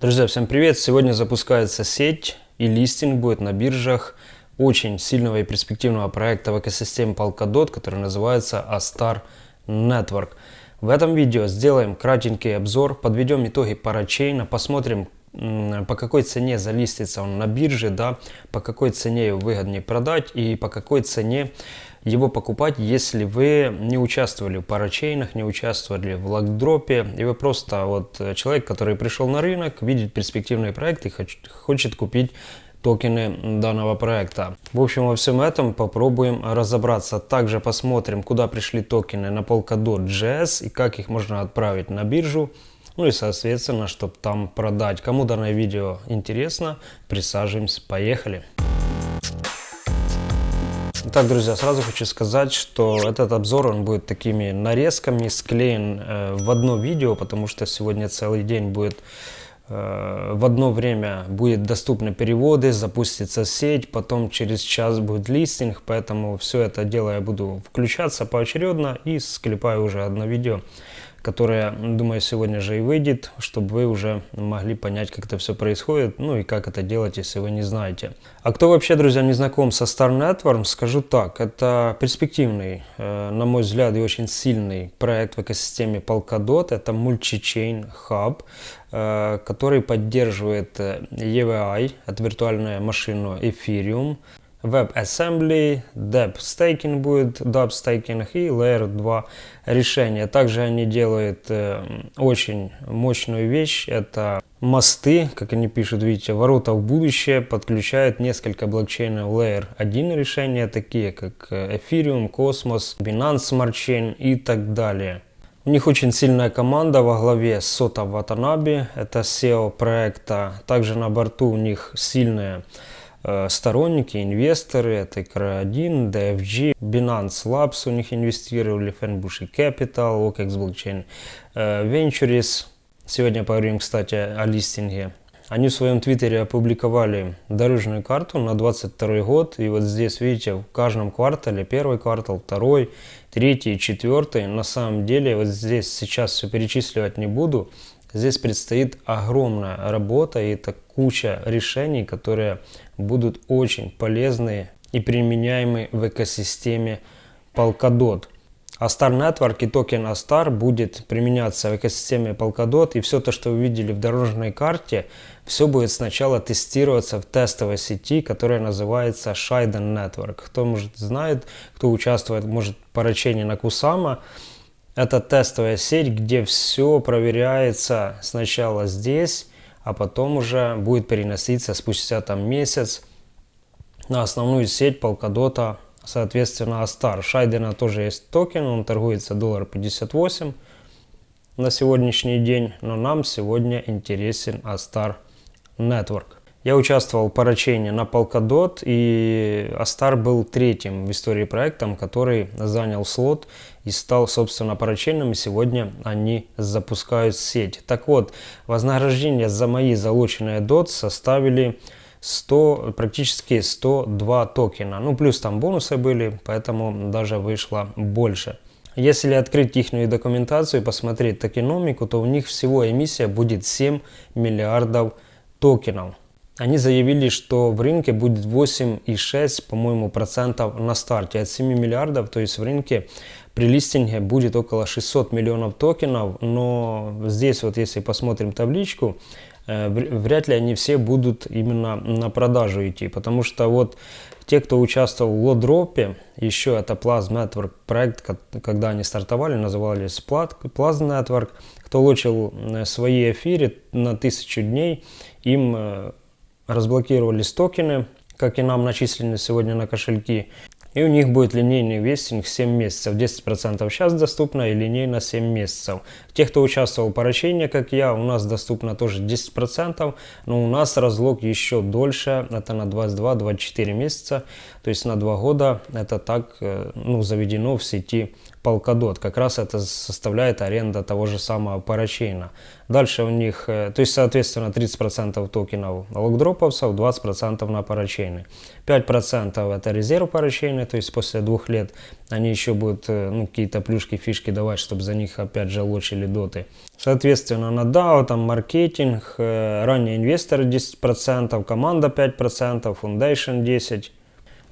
Друзья, всем привет! Сегодня запускается сеть и листинг будет на биржах очень сильного и перспективного проекта в экосистеме Polkadot, который называется Astar Network. В этом видео сделаем кратенький обзор, подведем итоги парачейна, посмотрим по какой цене залистится он на бирже, да, по какой цене его выгоднее продать и по какой цене его покупать, если вы не участвовали в парачейнах, не участвовали в локдропе, и вы просто вот человек, который пришел на рынок, видит перспективный проект и хочет купить токены данного проекта. В общем, во всем этом попробуем разобраться. Также посмотрим, куда пришли токены на Polkadot.js и как их можно отправить на биржу. Ну и соответственно, чтобы там продать. Кому данное видео интересно, присаживаемся, поехали. Итак, друзья, сразу хочу сказать, что этот обзор он будет такими нарезками склеен э, в одно видео, потому что сегодня целый день будет э, в одно время будет доступны переводы, запустится сеть, потом через час будет листинг, поэтому все это дело я буду включаться поочередно и склепаю уже одно видео которая, думаю, сегодня же и выйдет, чтобы вы уже могли понять, как это все происходит, ну и как это делать, если вы не знаете. А кто вообще, друзья, не знаком со Star Network, скажу так, это перспективный, э, на мой взгляд, и очень сильный проект в экосистеме Polkadot, это Multi-Chain Hub, э, который поддерживает э, EVI, это виртуальная машина Ethereum, WebAssembly, Deb Staking будет, Dub Staking и Layer 2 решения. Также они делают э, очень мощную вещь, это мосты, как они пишут, видите, ворота в будущее, подключают несколько блокчейнов Layer 1 решения, такие как э, Ethereum, Cosmos, Binance Smart Chain и так далее. У них очень сильная команда во главе Сота Ватанаби, это SEO проекта. Также на борту у них сильная сторонники, инвесторы, это ICRA1, DFG, Binance Labs у них инвестировали, Fenbush Capital, OKEX Blockchain э, Ventures. Сегодня поговорим, кстати, о листинге. Они в своем твиттере опубликовали дорожную карту на 22 год. И вот здесь, видите, в каждом квартале, первый квартал, второй, третий, четвертый. На самом деле, вот здесь сейчас все перечисливать не буду. Здесь предстоит огромная работа и это куча решений, которые будут очень полезны и применяемы в экосистеме Polkadot. Astar Network и токен Astar будет применяться в экосистеме Polkadot и все то, что вы видели в дорожной карте, все будет сначала тестироваться в тестовой сети, которая называется Shiden Network. Кто может знает, кто участвует, может по на Кусама, это тестовая сеть, где все проверяется сначала здесь, а потом уже будет переноситься спустя там месяц на основную сеть Polkadot, соответственно Astar. Шайдена тоже есть токен, он торгуется доллар 58 на сегодняшний день, но нам сегодня интересен Astar Network. Я участвовал в поручении на Polkadot, и Astar был третьим в истории проектом, который занял слот и стал, собственно, поручением, и сегодня они запускают сеть. Так вот, вознаграждение за мои залученные DOT составили 100, практически 102 токена. Ну, плюс там бонусы были, поэтому даже вышло больше. Если открыть их документацию и посмотреть токеномику, то у них всего эмиссия будет 7 миллиардов токенов. Они заявили, что в рынке будет 8,6, по-моему, процентов на старте от 7 миллиардов, то есть в рынке при листинге будет около 600 миллионов токенов, но здесь вот если посмотрим табличку, э, вряд ли они все будут именно на продажу идти, потому что вот те, кто участвовал в лодропе, еще это Plasma Network проект, когда они стартовали, назывались Plasma Network, кто лучил э, свои эфиры на тысячу дней, им э, разблокировались токены, как и нам начислены сегодня на кошельки. И у них будет линейный вестинг 7 месяцев. 10% сейчас доступно и линейно 7 месяцев. Те, кто участвовал в поручении, как я, у нас доступно тоже 10%, но у нас разлог еще дольше, это на 22-24 месяца, то есть на 2 года это так э, ну, заведено в сети Polkadot. Как раз это составляет аренда того же самого парачейна. Дальше у них, э, то есть, соответственно, 30% токенов локдроповцев, 20% на парачейны. 5% это резерв парачейны, то есть после двух лет они еще будут э, ну, какие-то плюшки, фишки давать, чтобы за них опять же лучили доты. Соответственно, на DAO там маркетинг, э, ранние инвесторы 10%, команда 5%, Foundation 10%.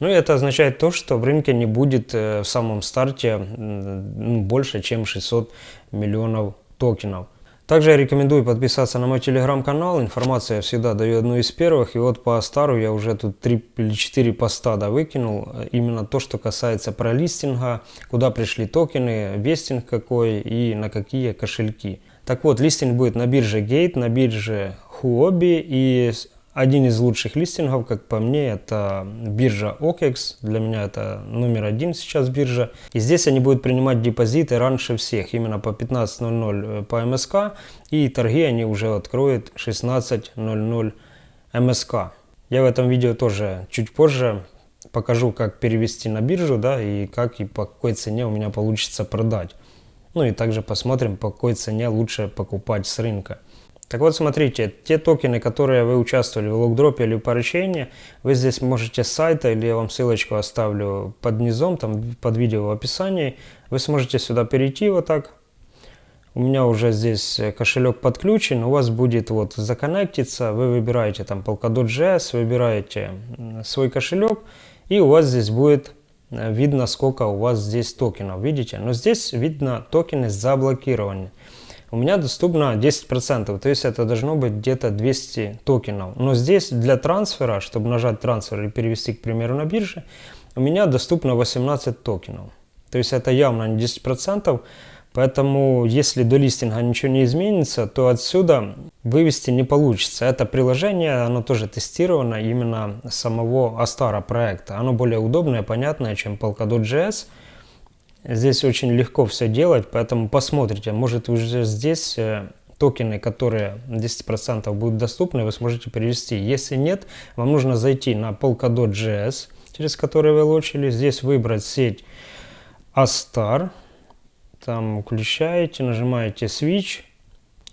Ну это означает то, что в рынке не будет в самом старте ну, больше, чем 600 миллионов токенов. Также я рекомендую подписаться на мой телеграм-канал. Информацию я всегда даю одну из первых. И вот по стару я уже тут 3 или 4 поста да, выкинул. Именно то, что касается пролистинга, куда пришли токены, вестинг какой и на какие кошельки. Так вот, листинг будет на бирже Gate, на бирже Huobi и один из лучших листингов, как по мне, это биржа OKEX. Для меня это номер один сейчас биржа. И здесь они будут принимать депозиты раньше всех, именно по 15.00 э, по МСК. И торги они уже откроют 16.00 МСК. Я в этом видео тоже чуть позже покажу, как перевести на биржу, да, и как и по какой цене у меня получится продать. Ну и также посмотрим, по какой цене лучше покупать с рынка. Так вот, смотрите, те токены, которые вы участвовали в локдропе или поручении, вы здесь можете с сайта, или я вам ссылочку оставлю под низом, там под видео в описании, вы сможете сюда перейти вот так. У меня уже здесь кошелек подключен, у вас будет вот законнектиться, вы выбираете там Polkadot.js, выбираете свой кошелек, и у вас здесь будет э, видно, сколько у вас здесь токенов, видите? Но здесь видно токены заблокированы у меня доступно 10%, то есть это должно быть где-то 200 токенов. Но здесь для трансфера, чтобы нажать трансфер и перевести, к примеру, на бирже, у меня доступно 18 токенов. То есть это явно не 10%, поэтому если до листинга ничего не изменится, то отсюда вывести не получится. Это приложение, оно тоже тестировано именно самого Astara проекта. Оно более удобное, понятное, чем Polkadot.js. Здесь очень легко все делать, поэтому посмотрите, может уже здесь э, токены, которые 10% будут доступны, вы сможете перевести. Если нет, вам нужно зайти на Polkadot.js, через который вы лочили, здесь выбрать сеть Astar, там включаете, нажимаете Switch,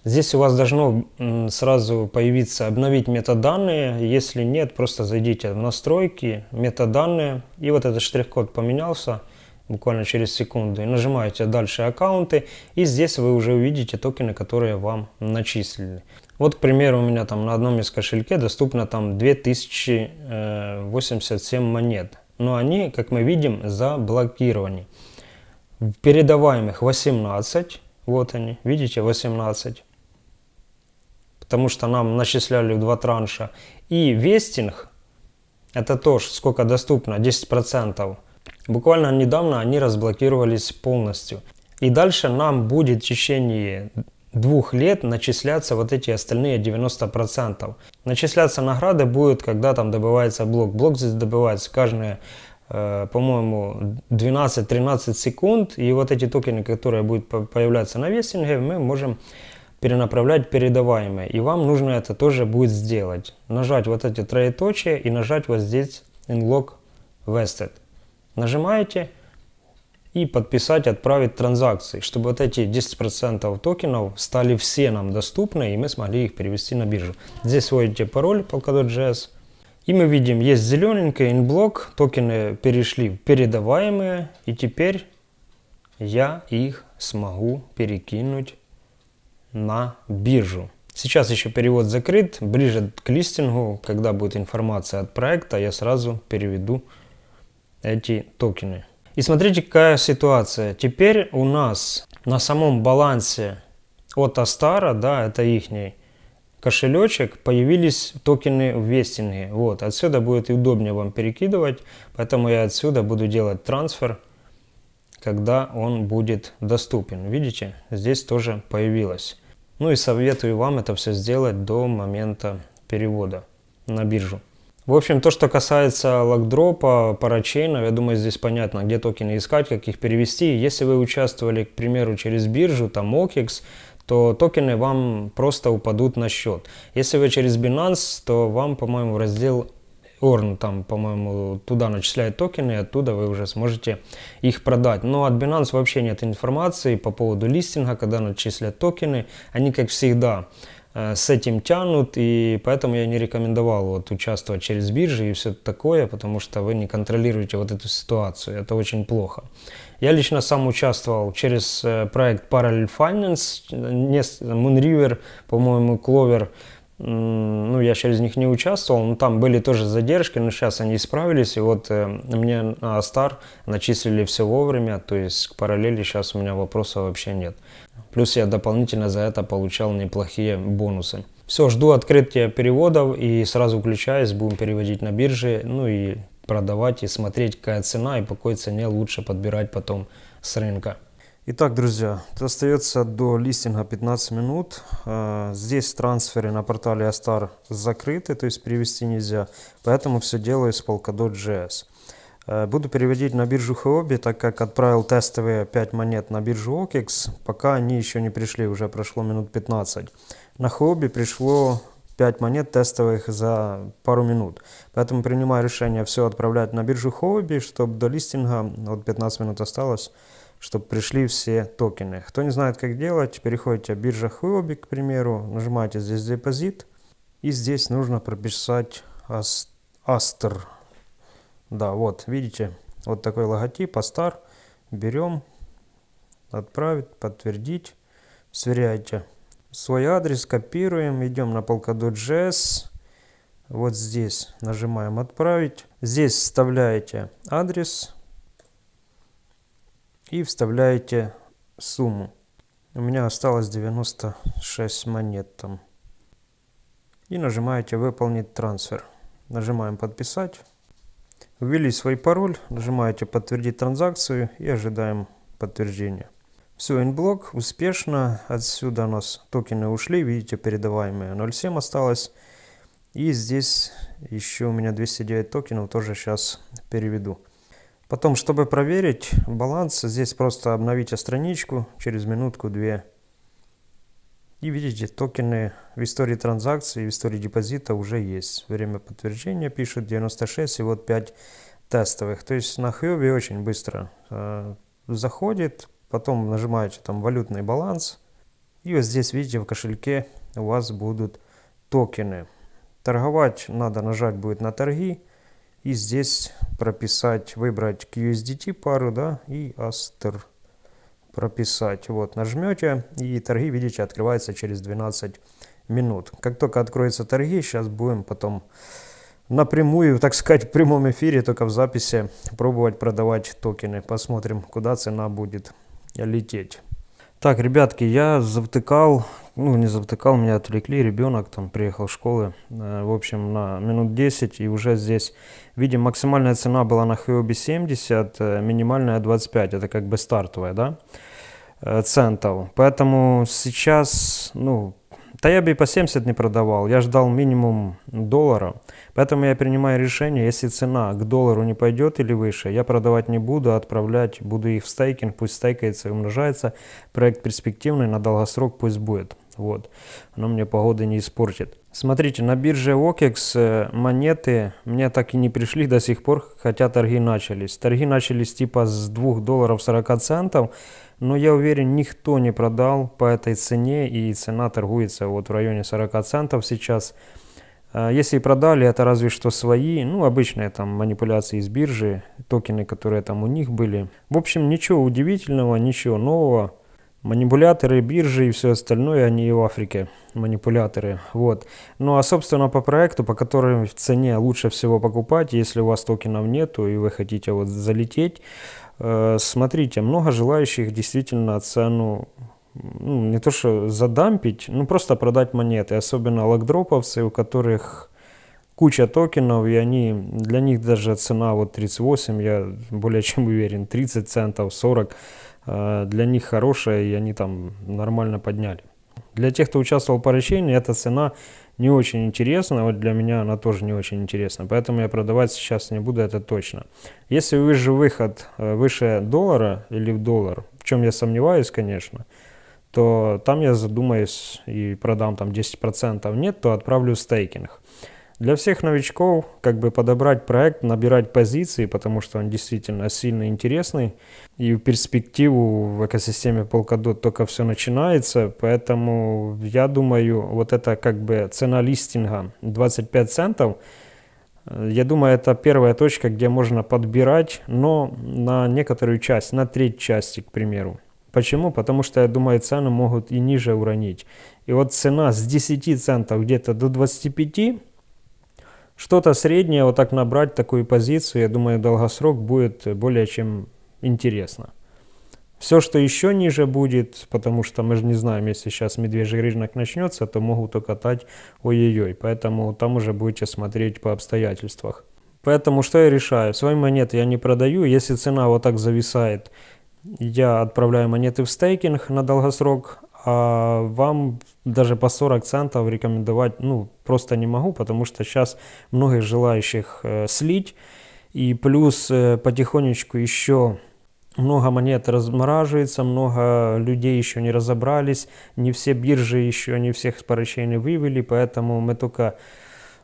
Здесь у вас должно сразу появиться обновить метаданные. Если нет, просто зайдите в настройки, метаданные. И вот этот штрих-код поменялся буквально через секунду. И нажимаете «Дальше аккаунты». И здесь вы уже увидите токены, которые вам начислили. Вот, к примеру, у меня там на одном из кошельке доступно там 2087 монет. Но они, как мы видим, заблокированы. Передаваемых 18. Вот они, видите, 18. Потому что нам начисляли в два транша. И вестинг, это тоже сколько доступно, 10%. Буквально недавно они разблокировались полностью. И дальше нам будет в течение двух лет начисляться вот эти остальные 90%. Начисляться награды будет, когда там добывается блок. Блок здесь добывается каждые, э, по-моему, 12-13 секунд. И вот эти токены, которые будут появляться на вестинге, мы можем перенаправлять передаваемые. И вам нужно это тоже будет сделать. Нажать вот эти троеточия и нажать вот здесь Unlock Vested. Нажимаете и подписать, отправить транзакции, чтобы вот эти 10% токенов стали все нам доступны и мы смогли их перевести на биржу. Здесь вводите пароль Polkadot.js и мы видим, есть зелененький инблок, токены перешли в передаваемые и теперь я их смогу перекинуть на биржу. Сейчас еще перевод закрыт, ближе к листингу, когда будет информация от проекта, я сразу переведу эти токены. И смотрите, какая ситуация. Теперь у нас на самом балансе от Астара, да, это их кошелечек, появились токены в вестинге. Вот, отсюда будет удобнее вам перекидывать, поэтому я отсюда буду делать трансфер, когда он будет доступен. Видите, здесь тоже появилось. Ну и советую вам это все сделать до момента перевода на биржу. В общем, то, что касается локдропа, парачейнов, я думаю, здесь понятно, где токены искать, как их перевести. Если вы участвовали, к примеру, через биржу, там OKEX, то токены вам просто упадут на счет. Если вы через Binance, то вам, по-моему, раздел Орн там, по-моему, туда начисляет токены, и оттуда вы уже сможете их продать. Но от Binance вообще нет информации по поводу листинга, когда начислят токены. Они, как всегда, с этим тянут, и поэтому я не рекомендовал вот участвовать через биржи и все такое, потому что вы не контролируете вот эту ситуацию, это очень плохо. Я лично сам участвовал через э, проект Parallel Finance, Moonriver, по-моему, Clover, ну, я через них не участвовал, но там были тоже задержки, но сейчас они исправились, и вот э, мне на Астар начислили все вовремя, то есть к параллели сейчас у меня вопросов вообще нет. Плюс я дополнительно за это получал неплохие бонусы. Все, жду открытия переводов и сразу включаюсь, будем переводить на бирже, ну и продавать и смотреть, какая цена и по какой цене лучше подбирать потом с рынка. Итак, друзья, остается до листинга 15 минут. А, здесь трансферы на портале Astar закрыты, то есть перевести нельзя. Поэтому все делаю с Polkadot.js. А, буду переводить на биржу Huobi, так как отправил тестовые 5 монет на биржу OKEX. Пока они еще не пришли, уже прошло минут 15. На Huobi пришло 5 монет тестовых за пару минут. Поэтому принимаю решение все отправлять на биржу Huobi, чтобы до листинга, вот 15 минут осталось, чтобы пришли все токены. Кто не знает, как делать, переходите в биржа Huobi, к примеру, нажимаете здесь депозит, и здесь нужно прописать Астер. Да, вот, видите, вот такой логотип, Астар. Берем, отправить, подтвердить, сверяйте. Свой адрес копируем, идем на Polkadot.js. Вот здесь нажимаем «Отправить». Здесь вставляете адрес, и вставляете сумму. У меня осталось 96 монет там. И нажимаете «Выполнить трансфер». Нажимаем «Подписать». Ввели свой пароль, нажимаете «Подтвердить транзакцию» и ожидаем подтверждения. Все, инблок успешно. Отсюда у нас токены ушли. Видите, передаваемые 0.7 осталось. И здесь еще у меня 209 токенов. Тоже сейчас переведу. Потом, чтобы проверить баланс, здесь просто обновите страничку через минутку-две. И видите, токены в истории транзакций, в истории депозита уже есть. Время подтверждения пишет 96 и вот 5 тестовых. То есть на Хьюбе очень быстро э, заходит, потом нажимаете там валютный баланс. И вот здесь, видите, в кошельке у вас будут токены. Торговать надо нажать будет на торги. И здесь прописать, выбрать QSDT пару, да, и Aster прописать. Вот, нажмете, и торги, видите, открываются через 12 минут. Как только откроются торги, сейчас будем потом напрямую, так сказать, в прямом эфире, только в записи, пробовать продавать токены. Посмотрим, куда цена будет лететь. Так, ребятки, я завтыкал, ну не завтыкал, меня отвлекли, ребенок там приехал в школы, э, в общем, на минут 10, и уже здесь, видим, максимальная цена была на Huobi 70, э, минимальная 25, это как бы стартовая, да, э, центов. Поэтому сейчас, ну, да я бы и по 70 не продавал, я ждал минимум доллара. Поэтому я принимаю решение, если цена к доллару не пойдет или выше, я продавать не буду, отправлять, буду их в стейкинг, пусть стейкается и умножается. Проект перспективный, на долгосрок пусть будет. Вот. Оно мне погоды не испортит. Смотрите, на бирже OKEX э, монеты мне так и не пришли до сих пор, хотя торги начались. Торги начались типа с 2 долларов 40 центов. Но я уверен, никто не продал по этой цене, и цена торгуется вот в районе 40 центов сейчас. А, если продали, это разве что свои, ну, обычные там манипуляции из биржи, токены, которые там у них были. В общем, ничего удивительного, ничего нового. Манипуляторы, биржи и все остальное, они и в Африке манипуляторы. Вот. Ну а собственно по проекту, по которому в цене лучше всего покупать, если у вас токенов нету и вы хотите вот залететь, смотрите, много желающих действительно цену ну, не то что задампить, ну просто продать монеты, особенно локдроповцы, у которых куча токенов, и они, для них даже цена вот 38, я более чем уверен, 30 центов, 40, э, для них хорошая, и они там нормально подняли. Для тех, кто участвовал по речению, эта цена не очень интересна, вот для меня она тоже не очень интересна, поэтому я продавать сейчас не буду, это точно. Если выше выход э, выше доллара или в доллар, в чем я сомневаюсь, конечно, то там я задумаюсь и продам там 10%, нет, то отправлю в стейкинг. Для всех новичков как бы подобрать проект, набирать позиции, потому что он действительно сильно интересный. И в перспективу в экосистеме Polkadot только все начинается. Поэтому я думаю, вот это как бы цена листинга 25 центов. Я думаю, это первая точка, где можно подбирать, но на некоторую часть, на треть части, к примеру. Почему? Потому что, я думаю, цены могут и ниже уронить. И вот цена с 10 центов где-то до 25 что-то среднее, вот так набрать такую позицию, я думаю, долгосрок будет более чем интересно. Все, что еще ниже будет, потому что мы же не знаем, если сейчас медвежий рынок начнется, то могут укатать ой-ой-ой. Поэтому там уже будете смотреть по обстоятельствах. Поэтому что я решаю? Свои монеты я не продаю. Если цена вот так зависает, я отправляю монеты в стейкинг на долгосрок, а вам даже по 40 центов рекомендовать ну, просто не могу, потому что сейчас многих желающих э, слить. И плюс э, потихонечку еще много монет размораживается, много людей еще не разобрались, не все биржи еще, не всех с вывели, поэтому мы только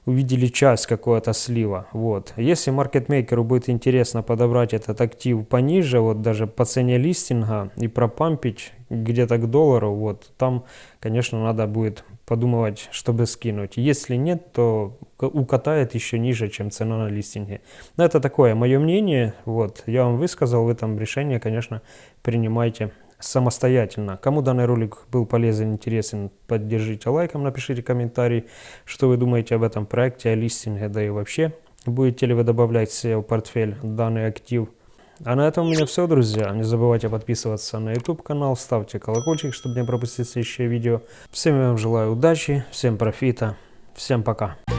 увидели часть какого-то слива. Вот. Если маркетмейкеру будет интересно подобрать этот актив пониже, вот даже по цене листинга и пропампить где-то к доллару, вот, там, конечно, надо будет подумывать, чтобы скинуть. Если нет, то укатает еще ниже, чем цена на листинге. Но это такое мое мнение, вот, я вам высказал в этом решение, конечно, принимайте самостоятельно. Кому данный ролик был полезен, интересен, поддержите лайком, напишите комментарий, что вы думаете об этом проекте, о листинге, да и вообще. Будете ли вы добавлять в портфель данный актив. А на этом у меня все, друзья. Не забывайте подписываться на YouTube канал, ставьте колокольчик, чтобы не пропустить следующее видео. Всем я вам желаю удачи, всем профита, всем пока.